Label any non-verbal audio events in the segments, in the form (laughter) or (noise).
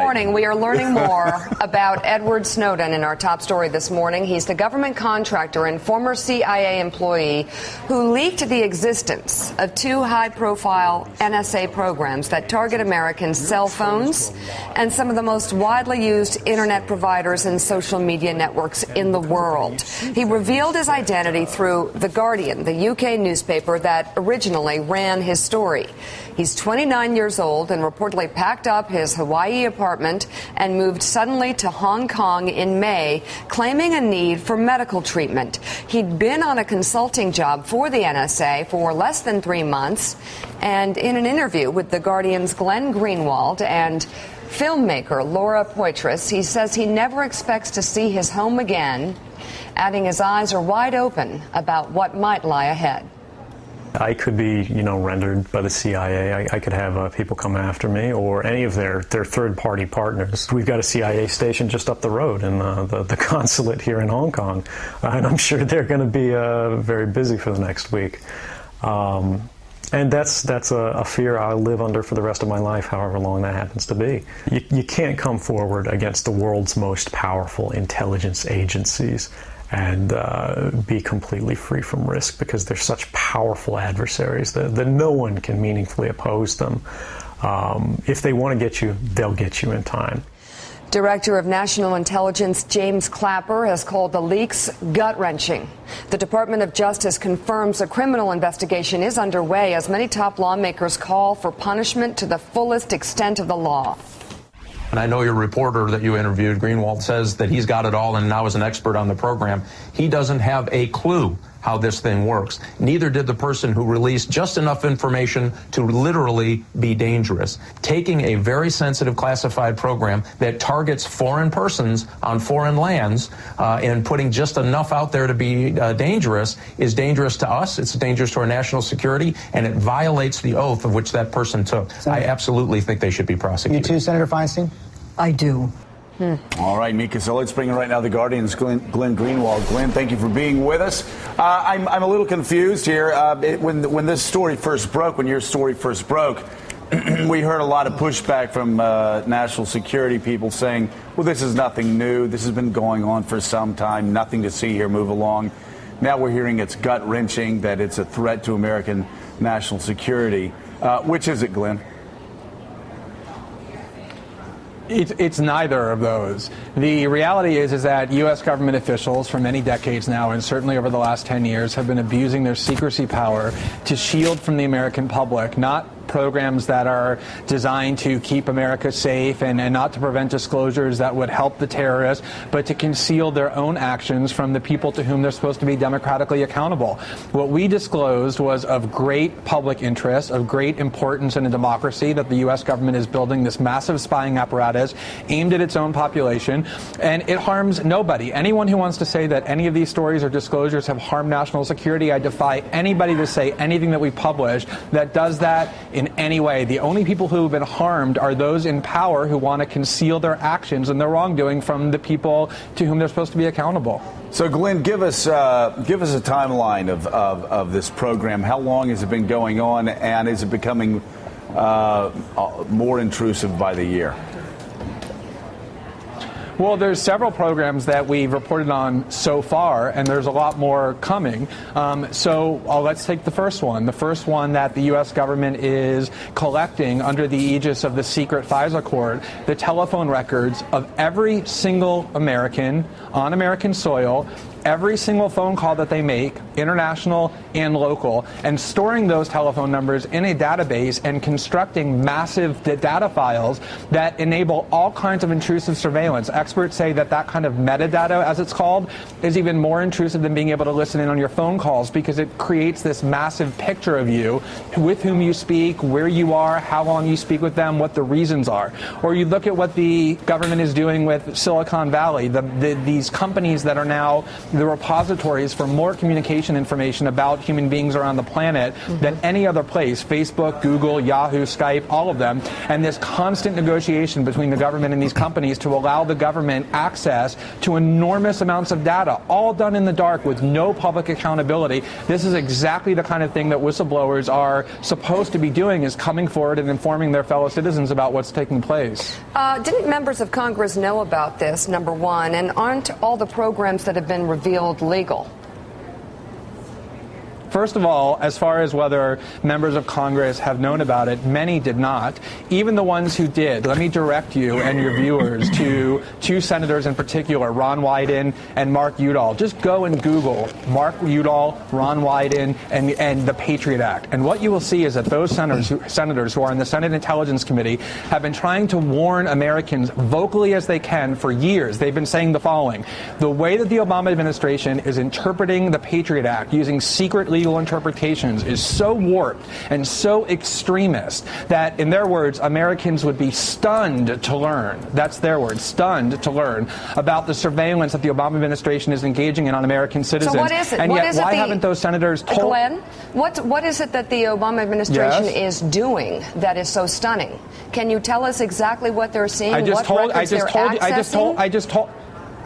Morning, we are learning (laughs) more about Edward Snowden in our top story this morning. He's the government contractor and former CIA employee who leaked the existence of two high profile NSA programs that target Americans' cell phones and some of the most widely used internet providers and social media networks in the world. He revealed his identity through The Guardian, the UK newspaper that originally ran his story. He's 29 years old and reportedly packed up his Hawaii apartment and moved suddenly to Hong Kong in May, claiming a need for medical treatment. He'd been on a consulting job for the NSA for less than three months, and in an interview with The Guardian's Glenn Greenwald and filmmaker Laura Poitras, he says he never expects to see his home again, adding his eyes are wide open about what might lie ahead. I could be, you know, rendered by the CIA. I, I could have uh, people come after me, or any of their, their third-party partners. We've got a CIA station just up the road in uh, the, the (laughs) consulate here in Hong Kong, and I'm sure they're going to be uh, very busy for the next week. Um, and that's that's a, a, fear I'll live under for the rest of my life, however long that happens to be. You, you can't come forward against the world's most powerful intelligence agencies and uh, be completely free from risk because they're such powerful adversaries that, that no one can meaningfully oppose them. Um, if they want to get you, they'll get you in time. Director of National Intelligence James Clapper has called the leaks gut wrenching. The Department of Justice confirms a criminal investigation is underway as many top lawmakers call for punishment to the fullest extent of the law. And I know your reporter that you interviewed, Greenwald, says that he's got it all and now is an expert on the program. He doesn't have a clue how this thing works. Neither did the person who released just enough information to literally be dangerous. Taking a very sensitive classified program that targets foreign persons on foreign lands uh, and putting just enough out there to be uh, dangerous is dangerous to us. It's dangerous to our national security, and it violates the oath of which that person took. Senator, I absolutely think they should be prosecuted. You too, Senator Feinstein? I do. Hmm. All right, Mika. So let's bring in right now the Guardian's Glenn, Glenn Greenwald. Glenn, thank you for being with us. Uh, I'm, I'm a little confused here. Uh, it, when when this story first broke, when your story first broke, (clears throat) we heard a lot of pushback from uh, national security people saying, "Well, this is nothing new. This has been going on for some time. Nothing to see here. Move along." Now we're hearing it's gut wrenching that it's a threat to American national security. Uh, which is it, Glenn? It's, it's neither of those. The reality is, is that U.S. government officials for many decades now, and certainly over the last 10 years, have been abusing their secrecy power to shield from the American public not programs that are designed to keep America safe and, and not to prevent disclosures that would help the terrorists, but to conceal their own actions from the people to whom they're supposed to be democratically accountable. What we disclosed was of great public interest, of great importance in a democracy that the U.S. government is building this massive spying apparatus aimed at its own population, and it harms nobody. Anyone who wants to say that any of these stories or disclosures have harmed national security, I defy anybody to say anything that we publish that does that in any way. The only people who have been harmed are those in power who want to conceal their actions and their wrongdoing from the people to whom they're supposed to be accountable. So, Glenn, give us uh, give us a timeline of, of, of, this program. How long has it been going on, and is it becoming uh, more intrusive by the year? Well, there's several programs that we've reported on so far, and there's a lot more coming. Um, so uh, let's take the first one. The first one that the U.S. government is collecting under the aegis of the secret FISA court, the telephone records of every single American on American soil every single phone call that they make, international and local, and storing those telephone numbers in a database and constructing massive data files that enable all kinds of intrusive surveillance. Experts say that that kind of metadata, as it's called, is even more intrusive than being able to listen in on your phone calls because it creates this massive picture of you, with whom you speak, where you are, how long you speak with them, what the reasons are. Or you look at what the government is doing with Silicon Valley, the, the, these companies that are now the repositories for more communication information about human beings around the planet mm-hmm. than any other place Facebook, Google, Yahoo, Skype, all of them. And this constant negotiation between the government and these companies to allow the government access to enormous amounts of data, all done in the dark with no public accountability. This is exactly the kind of thing that whistleblowers are supposed to be doing is coming forward and informing their fellow citizens about what's taking place. Uh, didn't members of Congress know about this, number one? And aren't all the programs that have been revealed legal? First of all, as far as whether members of Congress have known about it, many did not. Even the ones who did, let me direct you and your viewers to two senators in particular, Ron Wyden and Mark Udall. Just go and Google Mark Udall, Ron Wyden, and, and the Patriot Act. And what you will see is that those senators who, senators who are in the Senate Intelligence Committee have been trying to warn Americans vocally as they can for years. They've been saying the following. The way that the Obama administration is interpreting the Patriot Act using secret legal interpretations is so warped and so extremist that, in their words, Americans would be stunned to learn. That's their word, stunned to learn about the surveillance that the Obama administration is engaging in on American citizens. So what is it? And what yet, why the, haven't those senators told? Glenn, what what is it that the Obama administration yes? is doing that is so stunning? Can you tell us exactly what they're seeing? I just what told. I just told. You, I just told. I just told.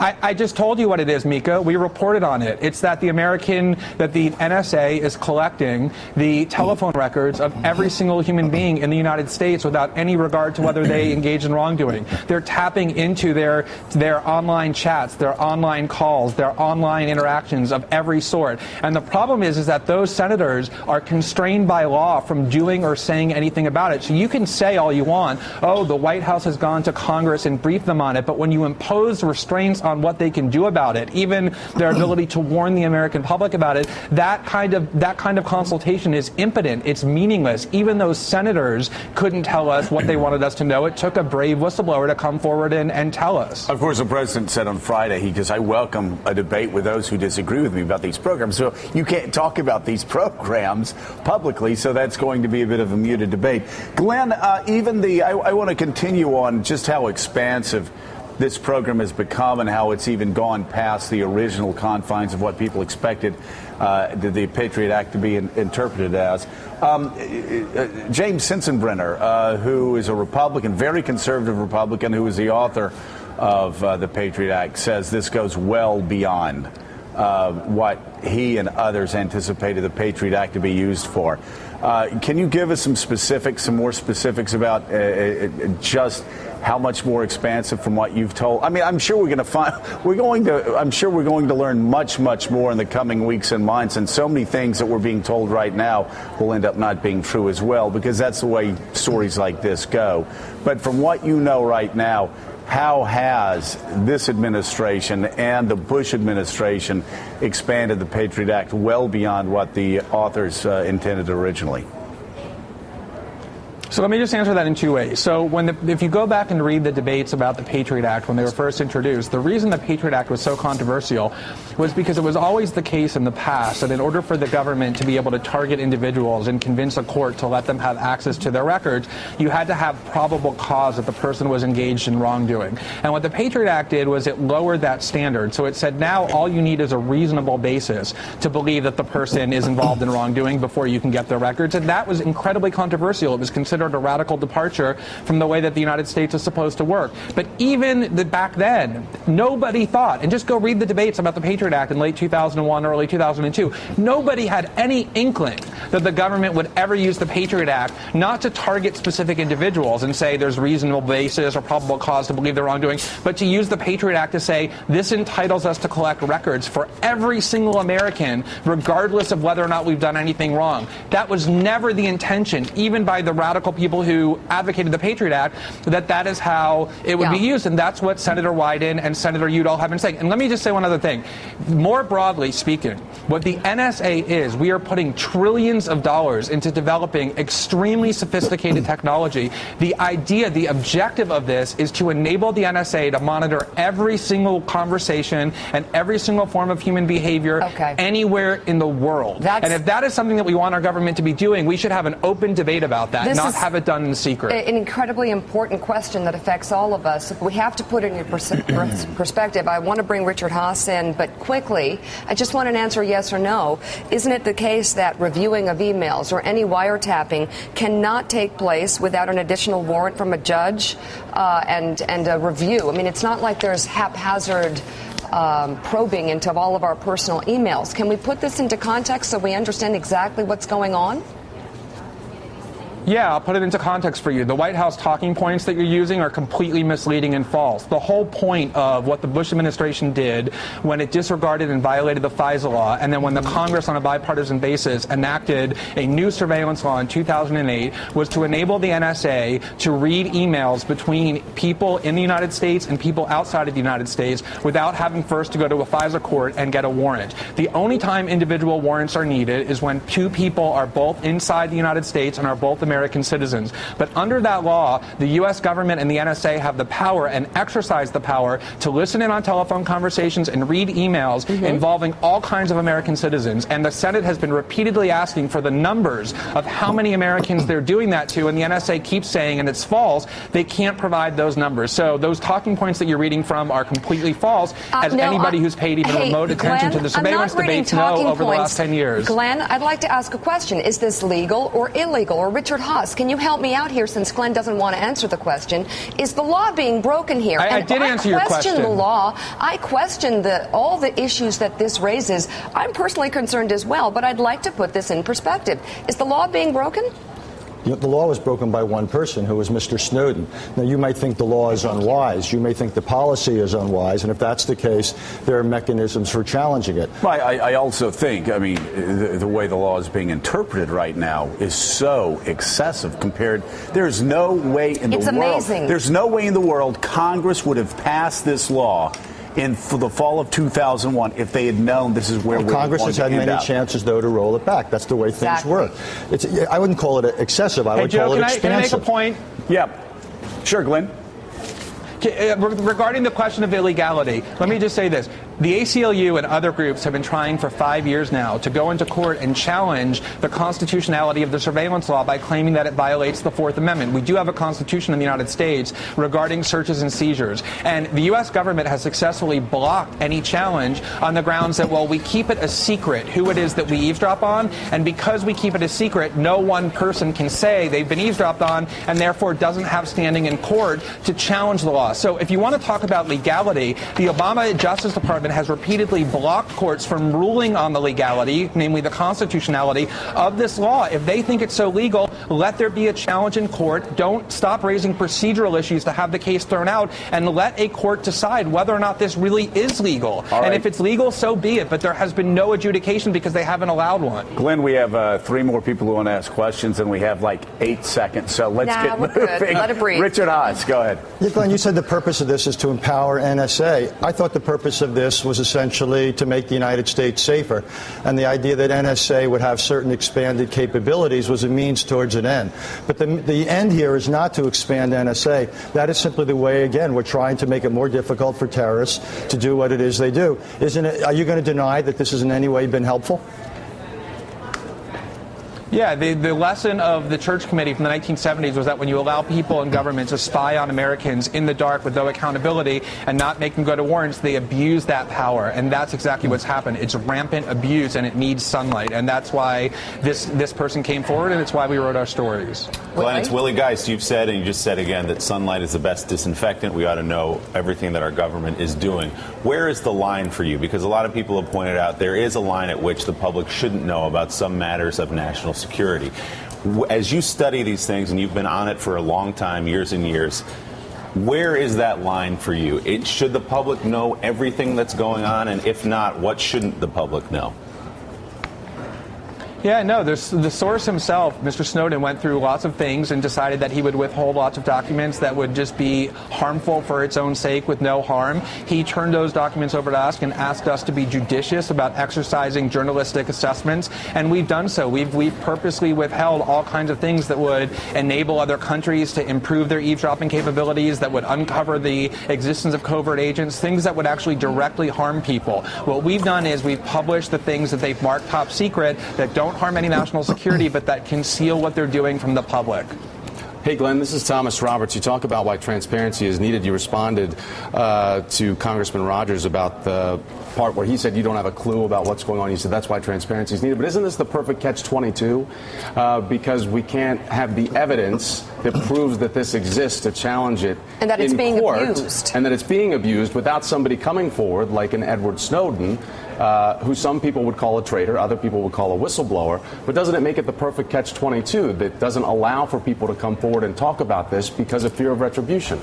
I, I, just told you what it is, Mika. We reported on it. It's that the American, that the NSA is collecting the telephone records of every single human being in the United States without any regard to whether they (clears throat) engage in wrongdoing. They're tapping into their their online chats, their online calls, their online interactions of every sort. And the problem is, is that those senators are constrained by law from doing or saying anything about it. So you can say all you want, oh, the White House has gone to Congress and briefed them on it, but when you impose restraints on on what they can do about it, even their ability to warn the American public about it, that kind of that kind of consultation is impotent. It's meaningless. Even those senators couldn't tell us what they wanted us to know. It took a brave whistleblower to come forward and, and tell us. Of course, the president said on Friday, he says, I welcome a debate with those who disagree with me about these programs. So you can't talk about these programs publicly, so that's going to be a bit of a muted debate. Glenn, uh, even the, I, I want to continue on just how expansive this program has become and how it's even gone past the original confines of what people expected uh, the, Patriot Act to be in, interpreted as. Um, uh, James Sensenbrenner, uh, who is a Republican, very conservative Republican, who is the author of uh, the Patriot Act, says this goes well beyond uh, what he and others anticipated the Patriot Act to be used for. Uh, can you give us some specifics, some more specifics about uh, uh, uh, just how much more expansive from what you've told? I mean, I'm sure we're going to find (laughs) we're going to I'm sure we're going to learn much much more in the coming weeks and months, and so many things that we're being told right now will end up not being true as well because that's the way stories like this go. But from what you know right now, how has this administration and the Bush administration expanded the Patriot Act well beyond what the authors uh, intended originally? So let me just answer that in two ways. So when the, if you go back and read the debates about the Patriot Act when they were first introduced, the reason the Patriot Act was so controversial was because it was always the case in the past that in order for the government to be able to target individuals and convince a court to let them have access to their records, you had to have probable cause that the person was engaged in wrongdoing. And what the Patriot Act did was it lowered that standard. So it said now all you need is a reasonable basis to believe that the person is involved in wrongdoing before you can get their records. And that was incredibly controversial. It was considered considered a radical departure from the way that the United States is supposed to work. But even the, back then, nobody thought, and just go read the debates about the Patriot Act in late 2001, early 2002, nobody had any inkling that the government would ever use the Patriot Act not to target specific individuals and say there's reasonable basis or probable cause to believe they're wrongdoing, but to use the Patriot Act to say this entitles us to collect records for every single American, regardless of whether or not we've done anything wrong. That was never the intention, even by the radical people who advocated the Patriot Act that that is how it would yeah. be used. And that's what Senator Wyden and Senator Udall have been saying. And let me just say one other thing. More broadly speaking, what the NSA is, we are putting trillions of dollars into developing extremely sophisticated technology. The idea, the objective of this is to enable the NSA to monitor every single conversation and every single form of human behavior okay. anywhere in the world. That's, and if that is something that we want our government to be doing, we should have an open debate about that, not have it done in secret. An incredibly important question that affects all of us. We have to put it in (clears throat) pers- perspective. I want to bring Richard Haass in, but quickly, I just want an answer yes or no. Isn't it the case that reviewing of emails or any wiretapping cannot take place without an additional warrant from a judge uh, and, and a review? I mean, it's not like there's haphazard um, probing into all of our personal emails. Can we put this into context so we understand exactly what's going on? Yeah, I'll put it into context for you. The White House talking points that you're using are completely misleading and false. The whole point of what the Bush administration did when it disregarded and violated the FISA law, and then when the Congress on a bipartisan basis enacted a new surveillance law in 2008, was to enable the NSA to read emails between people in the United States and people outside of the United States without having first to go to a FISA court and get a warrant. The only time individual warrants are needed is when two people are both inside the United States and are both American citizens. But under that law, the U.S. government and the NSA have the power and exercise the power to listen in on telephone conversations and read emails mm-hmm. involving all kinds of American citizens. And the Senate has been repeatedly asking for the numbers of how many Americans they're doing that to. And the NSA keeps saying, and it's false, they can't provide those numbers. So those talking points that you're reading from are completely false, uh, as no, anybody who's paid even hey, remote attention Glenn, to the surveillance debates know over points. the last 10 years. Glenn, I'd like to ask a question. Is this legal or illegal? Or Richard Haass, can you help me out here since Glenn doesn't want to answer the question? Is the law being broken here? I, I did answer your question. I question the law. I question the, all the issues that this raises. I'm personally concerned as well, but I'd like to put this in perspective. Is the law being broken? The law was broken by one person, who was Mr. Snowden. Now, you might think the law is unwise. You may think the policy is unwise. And if that's the case, there are mechanisms for challenging it. Well, I, I also think, I mean, the, the, way the law is being interpreted right now is so excessive compared. There's no way in the it's world. Amazing. There's no way in the world Congress would have passed this law in the fall of 2001 if they had known this is where well, we Congress has had many up. chances, though, to roll it back. That's the way things exactly. work. It's, I wouldn't call it excessive. I hey, would Joe, call it can expansive. I, can I make a point? Yeah. Sure, Glenn. Uh, regarding the question of illegality, let me just say this. The ACLU and other groups have been trying for five years now to go into court and challenge the constitutionality of the surveillance law by claiming that it violates the Fourth Amendment. We do have a constitution in the United States regarding searches and seizures. And the U.S. government has successfully blocked any challenge on the grounds that, well, we keep it a secret who it is that we eavesdrop on. And because we keep it a secret, no one person can say they've been eavesdropped on and therefore doesn't have standing in court to challenge the law. So if you want to talk about legality, the Obama Justice Department has repeatedly blocked courts from ruling on the legality, namely the constitutionality of this law. If they think it's so legal, let there be a challenge in court. Don't stop raising procedural issues to have the case thrown out and let a court decide whether or not this really is legal. And if it's legal, so be it. But there has been no adjudication because they haven't allowed one. Glenn, we have uh, three more people who want to ask questions, and we have like eight seconds. So let's nah, get moving. Good. Let it breathe. Richard Haass, go ahead. Yeah, Glenn, you said the purpose of this is to empower NSA. I thought the purpose of this was essentially to make the United States safer. And the idea that NSA would have certain expanded capabilities was a means towards an end. But the, the end here is not to expand NSA. That is simply the way, again, we're trying to make it more difficult for terrorists to do what it is they do. Isn't it, are you going to deny that this has in any way been helpful? Yeah, the, the lesson of the Church Committee from the 1970s was that when you allow people in government to spy on Americans in the dark with no accountability and not make them go to warrants, they abuse that power. And that's exactly what's happened. It's rampant abuse and it needs sunlight. And that's why this, this person came forward and it's why we wrote our stories. Glenn, it's Willie Geist. You've said and you just said again that sunlight is the best disinfectant. We ought to know everything that our government is doing. Where is the line for you? Because a lot of people have pointed out there is a line at which the public shouldn't know about some matters of national security. As you study these things, and you've been on it for a long time, years and years, where is that line for you? It, should the public know everything that's going on? And if not, what shouldn't the public know? Yeah, no, the source himself, Mr. Snowden, went through lots of things and decided that he would withhold lots of documents that would just be harmful for its own sake with no harm. He turned those documents over to us and asked us to be judicious about exercising journalistic assessments, and we've done so. We've, we've purposely withheld all kinds of things that would enable other countries to improve their eavesdropping capabilities, that would uncover the existence of covert agents, things that would actually directly harm people. What we've done is we've published the things that they've marked top secret that don't don't harm any national security, but that conceal what they're doing from the public. Hey, Glenn, this is Thomas Roberts. You talk about why transparency is needed. You responded uh, to Congressman Rogers about the part where he said you don't have a clue about what's going on. You said that's why transparency is needed. But isn't this the perfect catch 22? Uh, because we can't have the evidence that proves that this exists to challenge it And that it's in being court, abused. And that it's being abused without somebody coming forward, like an Edward Snowden, uh, who some people would call a traitor, other people would call a whistleblower. But doesn't it make it the perfect catch 22 that doesn't allow for people to come forward and talk about this because of fear of retribution?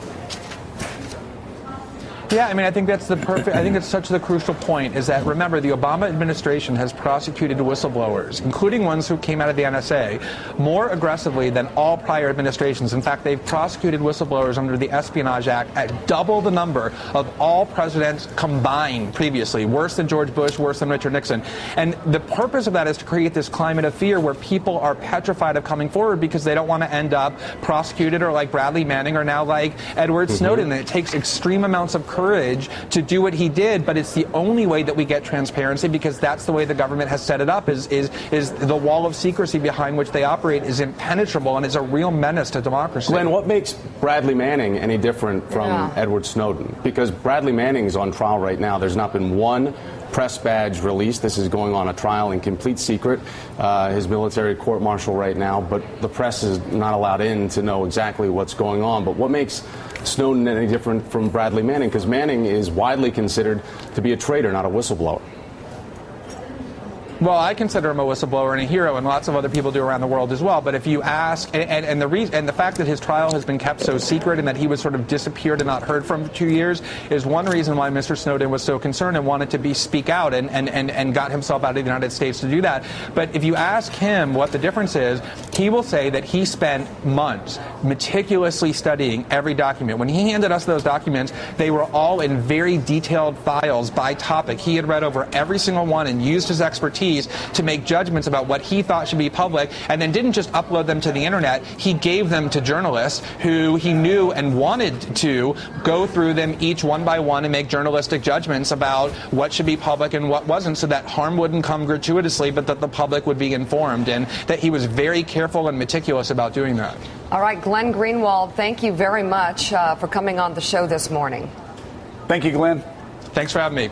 Yeah, I mean, I think that's the perfect. I think it's such the crucial point is that remember the Obama administration has prosecuted whistleblowers, including ones who came out of the NSA, more aggressively than all prior administrations. In fact, they've prosecuted whistleblowers under the Espionage Act at double the number of all presidents combined previously. Worse than George Bush, worse than Richard Nixon. And the purpose of that is to create this climate of fear where people are petrified of coming forward because they don't want to end up prosecuted or like Bradley Manning or now like Edward mm-hmm. Snowden. And it takes extreme amounts of courage to do what he did, but it's the only way that we get transparency because that's the way the government has set it up is is is the wall of secrecy behind which they operate is impenetrable and is a real menace to democracy. Glenn, what makes Bradley Manning any different from Yeah. Edward Snowden? Because Bradley Manning is on trial right now. There's not been one press badge released. This is going on a trial in complete secret. Uh, his military court martial right now, but the press is not allowed in to know exactly what's going on. But what makes Snowden any different from Bradley Manning? Because Manning is widely considered to be a traitor, not a whistleblower. Well, I consider him a whistleblower and a hero, and lots of other people do around the world as well. But if you ask, and, and, and the reason, and the fact that his trial has been kept so secret and that he was sort of disappeared and not heard from for two years is one reason why Mr. Snowden was so concerned and wanted to be speak out and, and, and, and got himself out of the United States to do that. But if you ask him what the difference is, he will say that he spent months meticulously studying every document. When he handed us those documents, they were all in very detailed files by topic. He had read over every single one and used his expertise to make judgments about what he thought should be public, and then didn't just upload them to the internet. He gave them to journalists who he knew and wanted to go through them each one by one and make journalistic judgments about what should be public and what wasn't, so that harm wouldn't come gratuitously, but that the public would be informed, and that he was very careful and meticulous about doing that. All right, Glenn Greenwald, thank you very much uh, for coming on the show this morning. Thank you, Glenn. Thanks for having me.